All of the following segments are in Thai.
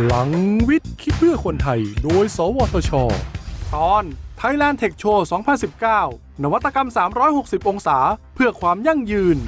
พลังวิทย์ คิดเพื่อคนไทย โดย สวทช ตอน Thailand Tech Show 2019 นวัตกรรม 360 องศา เพื่อความยั่งยืน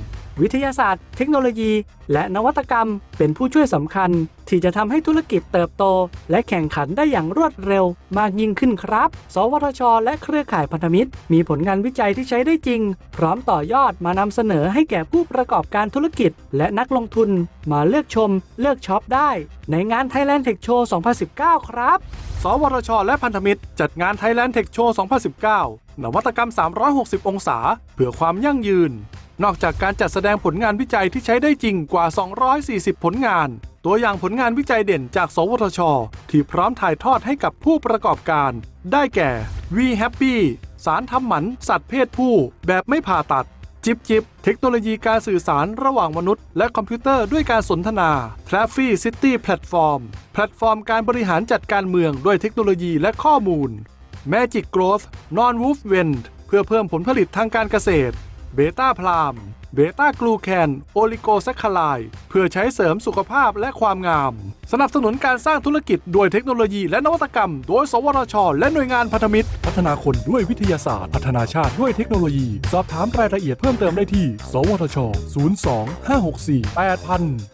วิทยาศาสตร์ เทคโนโลยี และนวัตกรรม เป็นผู้ช่วยสำคัญ ที่จะทำให้ธุรกิจเติบโต และแข่งขันได้อย่างรวดเร็ว มากยิ่งขึ้นครับ สวทช และเครือข่ายพันธมิตร มีผลงานวิจัยที่ใช้ได้จริง พร้อมต่อยอดมานำเสนอให้แก่ผู้ประกอบการธุรกิจ และนักลงทุน มาเลือกชม เลือกช็อปได้ ในงาน Thailand Tech Show 2019 ครับ สวทช และพันธมิตร จัดงาน Thailand Tech Show 2019 นวัตกรรม 360 องศา เพื่อความยั่งยืน นอกจากการจัดแสดงผลงานวิจัยที่ใช้ได้จริงกว่า 240 ผลงาน ตัวอย่างผลงานวิจัยเด่นจาก สวทช ที่พร้อมถ่ายทอดให้กับผู้ประกอบการ ได้แก่ We Happy สารทำหมัน สัตว์เพศผู้ แบบไม่ผ่าตัด จิบจิบ เทคโนโลยีการสื่อสารระหว่างมนุษย์ และคอมพิวเตอร์ด้วยการสนทนา t r a f f y City Platform แพลตฟอร์มการบริหารจัดการเมืองด้วยเทคโนโลยีและข้อมูล Magik Growth Nonwoven เพื่อเพิ่มผลผลิตทางการเกษตร เบต้าพลามเบต้ากลูแคนโอลิโกแซคคาไลเพื่อใช้เสริมสุขภาพและความงาม สนับสนุนการสร้างธุรกิจ ด้วยเทคโนโลยีและนวัตกรรม โดย สวทช และหน่วยงานพันธมิตร พัฒนาคนด้วยวิทยาศาสตร์ พัฒนาชาติด้วยเทคโนโลยี สอบถามรายละเอียดเพิ่มเติมได้ที่ สวทช 02 564 8000